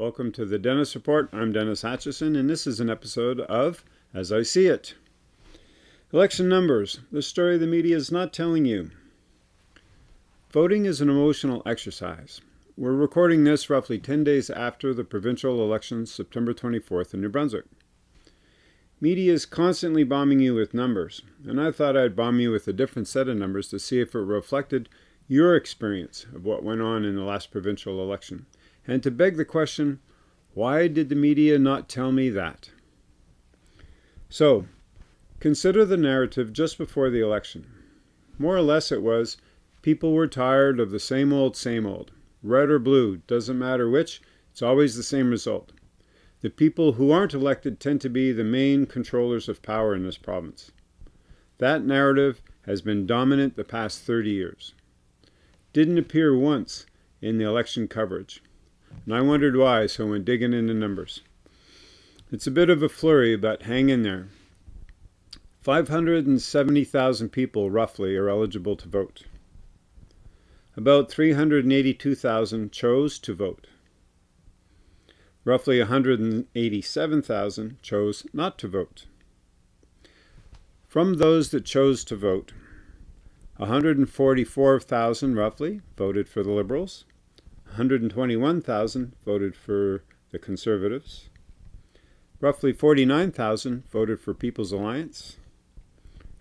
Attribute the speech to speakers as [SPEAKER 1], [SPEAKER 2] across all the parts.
[SPEAKER 1] Welcome to the Dennis Report. I'm Dennis Hatchison, and this is an episode of As I See It. Election numbers the story the media is not telling you. Voting is an emotional exercise. We're recording this roughly 10 days after the provincial elections, September 24th in New Brunswick. Media is constantly bombing you with numbers, and I thought I'd bomb you with a different set of numbers to see if it reflected your experience of what went on in the last provincial election and to beg the question, why did the media not tell me that? So, consider the narrative just before the election. More or less it was, people were tired of the same old, same old. Red or blue, doesn't matter which, it's always the same result. The people who aren't elected tend to be the main controllers of power in this province. That narrative has been dominant the past 30 years. Didn't appear once in the election coverage. And I wondered why, so I went digging into numbers. It's a bit of a flurry, but hang in there. 570,000 people, roughly, are eligible to vote. About 382,000 chose to vote. Roughly 187,000 chose not to vote. From those that chose to vote, 144,000 roughly voted for the Liberals, 121,000 voted for the Conservatives. Roughly 49,000 voted for People's Alliance.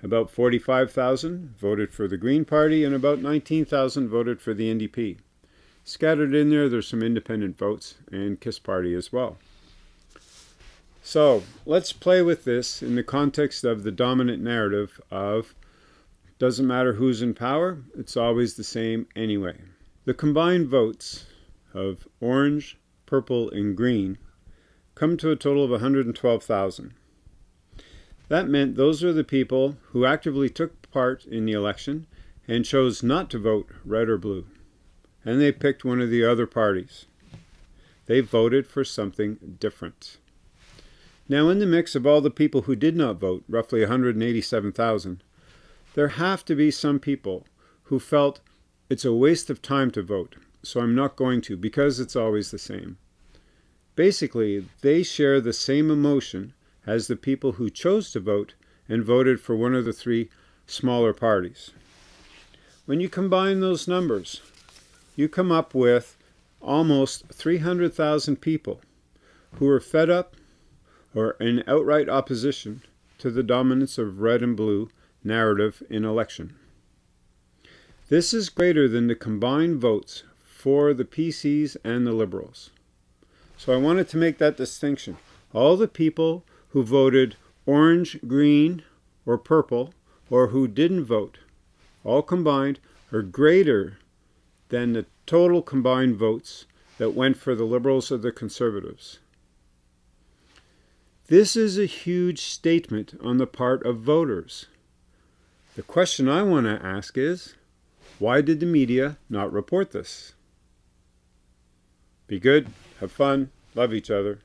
[SPEAKER 1] About 45,000 voted for the Green Party and about 19,000 voted for the NDP. Scattered in there, there's some independent votes and KISS Party as well. So let's play with this in the context of the dominant narrative of doesn't matter who's in power, it's always the same anyway. The combined votes of orange, purple, and green come to a total of 112,000. That meant those are the people who actively took part in the election and chose not to vote red or blue. And they picked one of the other parties. They voted for something different. Now, in the mix of all the people who did not vote, roughly 187,000, there have to be some people who felt it's a waste of time to vote, so I'm not going to because it's always the same. Basically, they share the same emotion as the people who chose to vote and voted for one of the three smaller parties. When you combine those numbers, you come up with almost 300,000 people who are fed up or in outright opposition to the dominance of red and blue narrative in election. This is greater than the combined votes for the PCs and the Liberals. So I wanted to make that distinction. All the people who voted orange, green, or purple, or who didn't vote, all combined, are greater than the total combined votes that went for the Liberals or the Conservatives. This is a huge statement on the part of voters. The question I want to ask is, why did the media not report this? Be good, have fun, love each other.